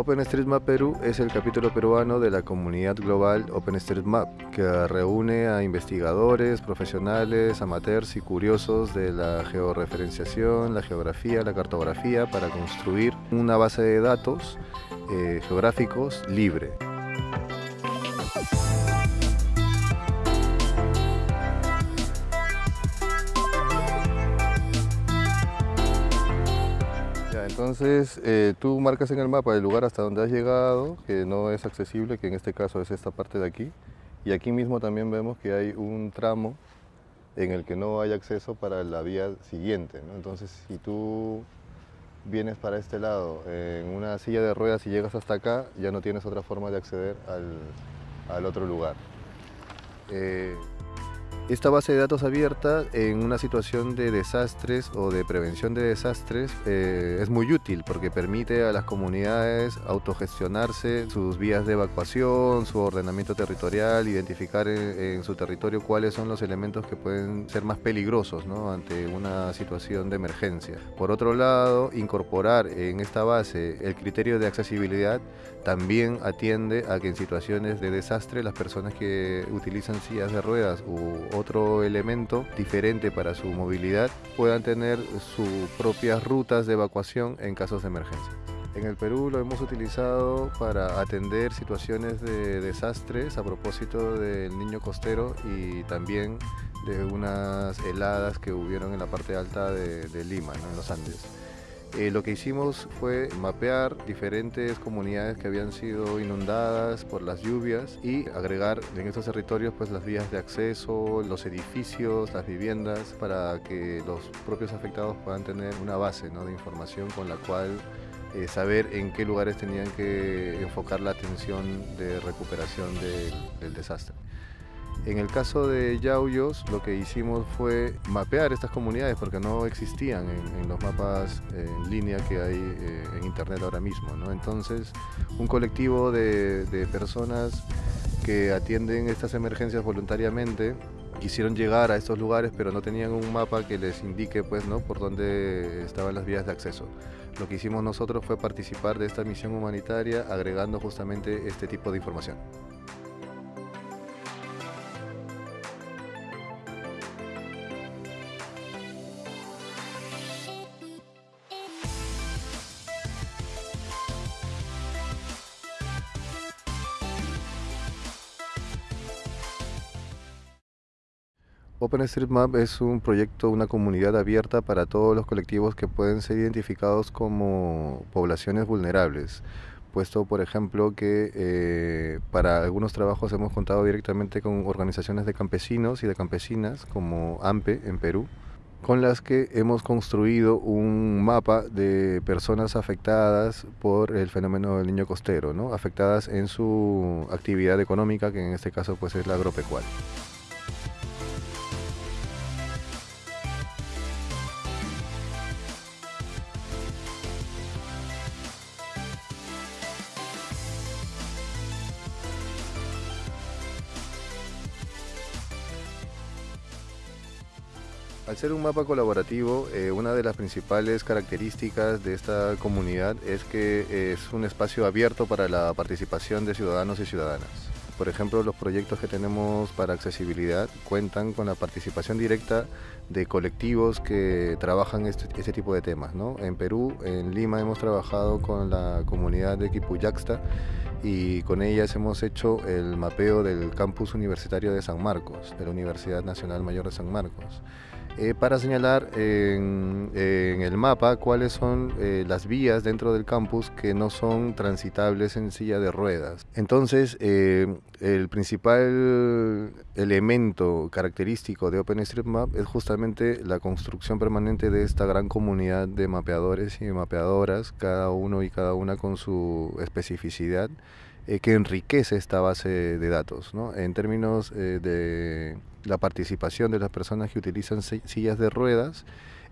OpenStreetMap Perú es el capítulo peruano de la comunidad global OpenStreetMap, que reúne a investigadores, profesionales, amateurs y curiosos de la georreferenciación, la geografía, la cartografía para construir una base de datos eh, geográficos libre. Entonces, eh, tú marcas en el mapa el lugar hasta donde has llegado, que no es accesible, que en este caso es esta parte de aquí. Y aquí mismo también vemos que hay un tramo en el que no hay acceso para la vía siguiente. Entonces, si tú vienes para este lado en una silla de ruedas y llegas hasta acá, ya no tienes otra forma de acceder al, otro lugar. Eh, esta base de datos abierta en una situación de desastres o de prevención de desastres eh, es muy útil porque permite a las comunidades autogestionarse sus vías de evacuación, su ordenamiento territorial, identificar en, su territorio cuáles son los elementos que pueden ser más peligrosos ante una situación de emergencia. Por otro lado, incorporar en esta base el criterio de accesibilidad también atiende a que en situaciones de desastre las personas que utilizan sillas de ruedas u otro elemento diferente para su movilidad puedan tener sus propias rutas de evacuación en casos de emergencia. En el Perú lo hemos utilizado para atender situaciones de desastres a propósito del niño costero y también de unas heladas que hubieron en la parte alta de, Lima, en los Andes. Eh, lo que hicimos fue mapear diferentes comunidades que habían sido inundadas por las lluvias y agregar en estos territorios pues, las vías de acceso, los edificios, las viviendas, para que los propios afectados puedan tener una base de información con la cual eh, saber en qué lugares tenían que enfocar la atención de recuperación del desastre. En el caso de Yauyos, lo que hicimos fue mapear estas comunidades porque no existían en, los mapas en línea que hay eh, en internet ahora mismo. Entonces, un colectivo de, personas que atienden estas emergencias voluntariamente quisieron llegar a estos lugares pero no tenían un mapa que les indique pues, ¿no? por dónde estaban las vías de acceso. Lo que hicimos nosotros fue participar de esta misión humanitaria agregando justamente este tipo de información. OpenStreetMap es un proyecto, una comunidad abierta para todos los colectivos que pueden ser identificados como poblaciones vulnerables puesto por ejemplo que eh, para algunos trabajos hemos contado directamente con organizaciones de campesinos y de campesinas como AMPE en Perú, con las que hemos construido un mapa de personas afectadas por el fenómeno del niño costero, ¿no? afectadas en su actividad económica, que en este caso pues es la agropecuaria. Al ser un mapa colaborativo, eh, una de las principales características de esta comunidad es que es un espacio abierto para la participación de ciudadanos y ciudadanas. Por ejemplo, los proyectos que tenemos para accesibilidad cuentan con la participación directa de colectivos que trabajan este, este tipo de temas. En Perú, en Lima, hemos trabajado con la comunidad de Quipuyaxta y con ellas hemos hecho el mapeo del campus universitario de San Marcos, de la Universidad Nacional Mayor de San Marcos. Eh, para señalar en, el mapa cuáles son eh, las vías dentro del campus que no son transitables en silla de ruedas. Entonces, eh, el principal elemento característico de OpenStreetMap es justamente la construcción permanente de esta gran comunidad de mapeadores y mapeadoras, cada uno y cada una con su especificidad que enriquece esta base de datos. En términos de la participación de las personas que utilizan sillas de ruedas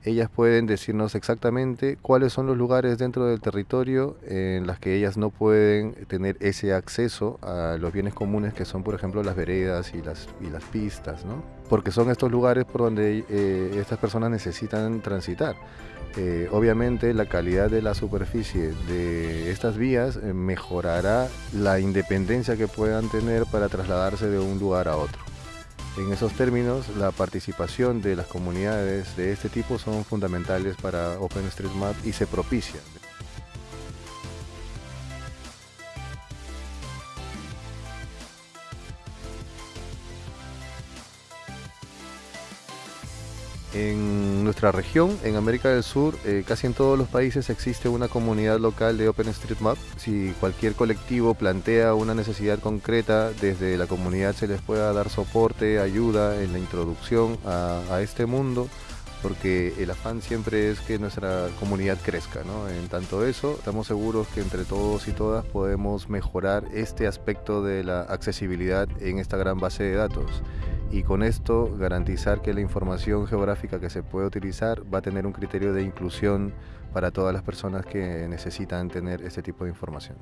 ellas pueden decirnos exactamente cuáles son los lugares dentro del territorio en las que ellas no pueden tener ese acceso a los bienes comunes que son por ejemplo las veredas y las, y las pistas, ¿no? porque son estos lugares por donde eh, estas personas necesitan transitar. Eh, obviamente la calidad de la superficie de estas vías eh, mejorará la independencia que puedan tener para trasladarse de un lugar a otro. En esos términos, la participación de las comunidades de este tipo son fundamentales para OpenStreetMap y se propicia. En nuestra región, en América del Sur, eh, casi en todos los países existe una comunidad local de OpenStreetMap. Si cualquier colectivo plantea una necesidad concreta, desde la comunidad se les pueda dar soporte, ayuda en la introducción a, este mundo, porque el afán siempre es que nuestra comunidad crezca. En tanto eso, estamos seguros que entre todos y todas podemos mejorar este aspecto de la accesibilidad en esta gran base de datos y con esto garantizar que la información geográfica que se puede utilizar va a tener un criterio de inclusión para todas las personas que necesitan tener este tipo de información.